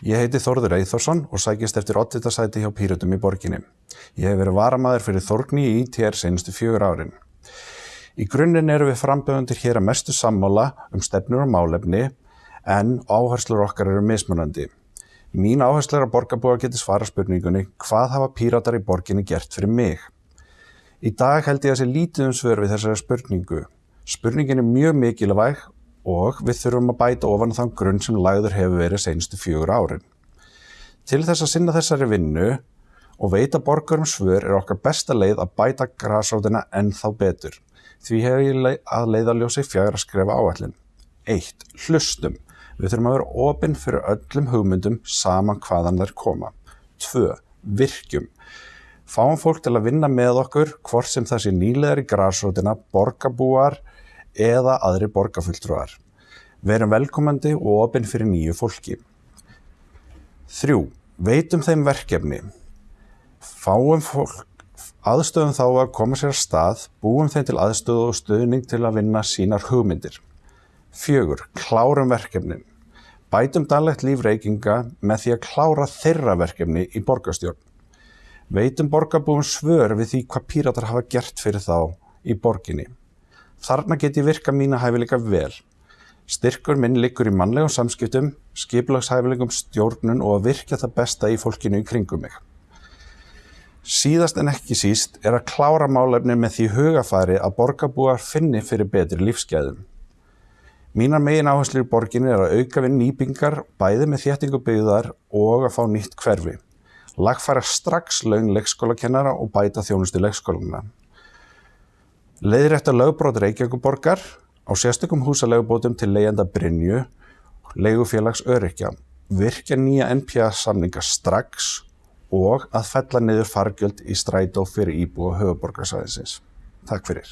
Ég heiti Þórður Eithórsson og sækist eftir oddvitasæti hjá Pírötum í borginni. Ég hef verið varamæður fyrir Þórgni í ITR senustu fjögur árin. Í grunninn eru við framböðundir hér að mestu sammála um stefnur og málefni en áherslur okkar eru mismunandi. Mín áherslu er að borgarbúa geti svara spurningunni hvað hafa píratar í borginni gert fyrir mig? Í dag held ég að sé lítið um svör við þessari spurningu. Spurningin er mjög mikilvæg og við þurfum að bæta ofan þann grunn sem lagður hefur verið senstu fjögur árin. Til þess að sinna þessari vinnu og veita borgarum svör er okkar besta leið að bæta græsrótina ennþá betur. Því hefur ég að leiðaljósi fjagra að skrefa áallin. 1. Hlustum. Við þurfum að vera ofinn fyrir öllum hugmyndum saman hvaðan þær koma. 2. Virkjum. Fáum fólk til að vinna með okkur hvort sem það sé nýlegar í græsrótina, borgarbúar, eða aðri borgarfulltrúar. Verum velkomandi og opinn fyrir nýju fólki. 3. Veitum þeim verkefni. Fáum fólk aðstöðum þá að koma sér að stað, búum þeim til aðstöðu og stöðning til að vinna sínar hugmyndir. 4. Klárum verkefnin. Bætum daglegt líf reykinga með því að klára þeirra verkefni í borgarstjórn. Veitum borgarbúum svör við því hvað píratar hafa gert fyrir þá í borginni. Þarna get ég virka mína hæfileika vel. Styrkur minn liggur í mannlegum samskiptum, skiplagshæfileikum stjórnun og að virkja það besta í fólkinu í kringum mig. Síðast en ekki síst er að klára málefni með því hugafæri að borgarbúar finni fyrir betri lífsgæðum. Mínar megin áherslu í borginni er að auka við nýbingar, bæði með þéttingu byggðar og að fá nýtt hverfi. Lagfæra strax laun leikskólakennara og bæta þjónustu leikskóluna. Leiðrétta lögbrót Reykjavíkuborgar á sérstökum húsaleigubótum til leigjanda Brynju, leigufélags Örykja, virkja nýja NPA samninga strax og að fella niður fargjöld í strætó fyrir íbúa höfuborgarsæðisins. Takk fyrir.